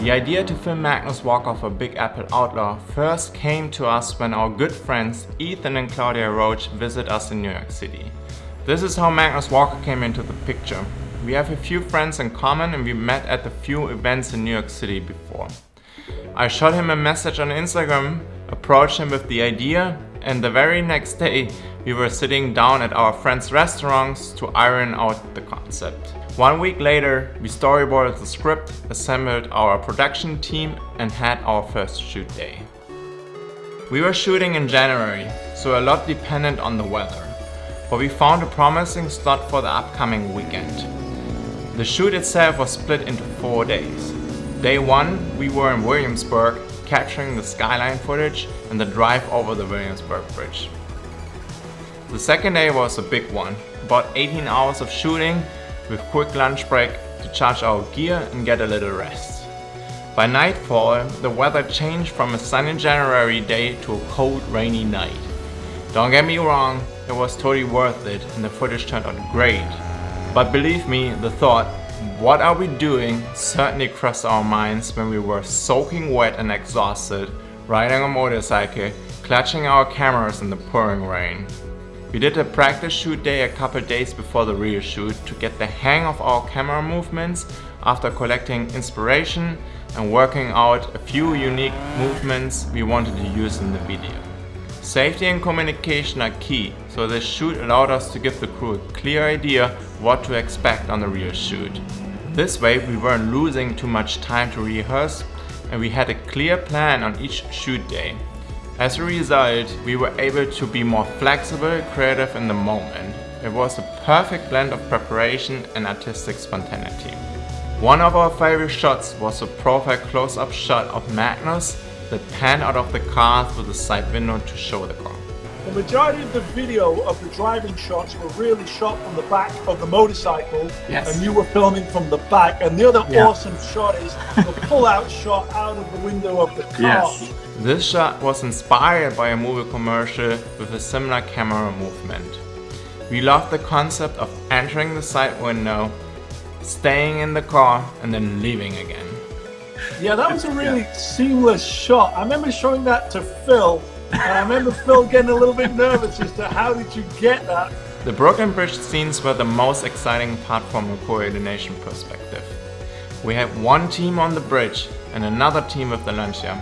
The idea to film Magnus walk off a Big Apple Outlaw first came to us when our good friends Ethan and Claudia Roach visit us in New York City. This is how Magnus Walker came into the picture. We have a few friends in common and we met at a few events in New York City before. I shot him a message on Instagram, approached him with the idea and the very next day we were sitting down at our friends' restaurants to iron out the concept. One week later, we storyboarded the script, assembled our production team and had our first shoot day. We were shooting in January, so a lot depended on the weather, but we found a promising slot for the upcoming weekend. The shoot itself was split into four days. Day one, we were in Williamsburg, capturing the skyline footage and the drive over the Williamsburg Bridge. The second day was a big one, about 18 hours of shooting with quick lunch break to charge our gear and get a little rest. By nightfall, the weather changed from a sunny January day to a cold rainy night. Don't get me wrong, it was totally worth it and the footage turned out great. But believe me, the thought, what are we doing, certainly crossed our minds when we were soaking wet and exhausted, riding a motorcycle, clutching our cameras in the pouring rain. We did a practice shoot day a couple days before the real shoot to get the hang of our camera movements after collecting inspiration and working out a few unique movements we wanted to use in the video. Safety and communication are key, so this shoot allowed us to give the crew a clear idea what to expect on the real shoot. This way we weren't losing too much time to rehearse and we had a clear plan on each shoot day. As a result, we were able to be more flexible, creative in the moment. It was a perfect blend of preparation and artistic spontaneity. One of our favorite shots was a profile close-up shot of Magnus that panned out of the car through the side window to show the car. The majority of the video of the driving shots were really shot from the back of the motorcycle yes. and you were filming from the back and the other yeah. awesome shot is the pull-out shot out of the window of the car. Yes. This shot was inspired by a movie commercial with a similar camera movement. We loved the concept of entering the side window, staying in the car and then leaving again. Yeah, that was a really yeah. seamless shot. I remember showing that to Phil and I remember Phil getting a little bit nervous as to how did you get that? The Brooklyn Bridge scenes were the most exciting part from a coordination perspective. We had one team on the bridge and another team with the Lancia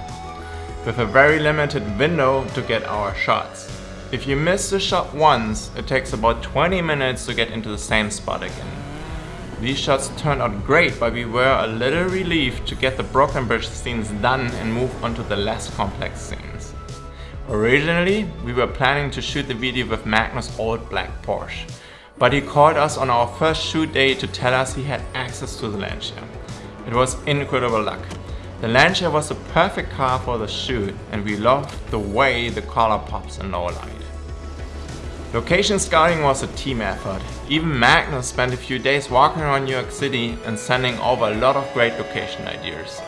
with a very limited window to get our shots. If you miss the shot once, it takes about 20 minutes to get into the same spot again. These shots turned out great, but we were a little relieved to get the Brooklyn Bridge scenes done and move on to the less complex scenes. Originally, we were planning to shoot the video with Magnus' old black Porsche, but he called us on our first shoot day to tell us he had access to the Lancia. It was incredible luck. The Lancia was the perfect car for the shoot and we loved the way the color pops in low light. Location scouting was a team effort. Even Magnus spent a few days walking around New York City and sending over a lot of great location ideas.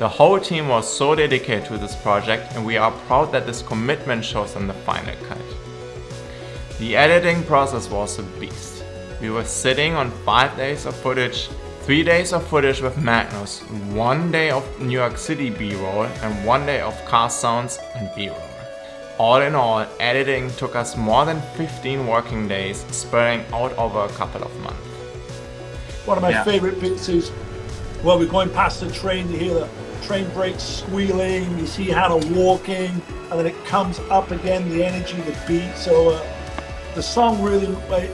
The whole team was so dedicated to this project and we are proud that this commitment shows in the final cut. The editing process was a beast. We were sitting on 5 days of footage Three days of footage with Magnus, one day of New York City b-roll and one day of car sounds and b-roll. All in all, editing took us more than 15 working days, spreading out over a couple of months. One of my yeah. favorite bits is well, we're going past the train, you hear the train brakes squealing, you see Hannah walking, and then it comes up again, the energy, the beat. So uh, the song really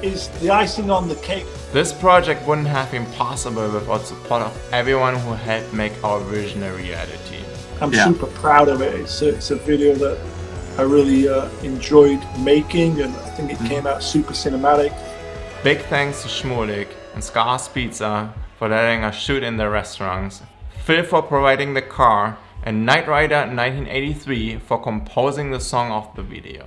is the icing on the cake. This project wouldn't have been possible without support of everyone who helped make our vision a reality. I'm yeah. super proud of it. It's a, it's a video that I really uh, enjoyed making and I think it mm. came out super cinematic. Big thanks to Shmulik and Scarr's Pizza for letting us shoot in their restaurants, Phil for providing the car, and Knight Rider 1983 for composing the song of the video.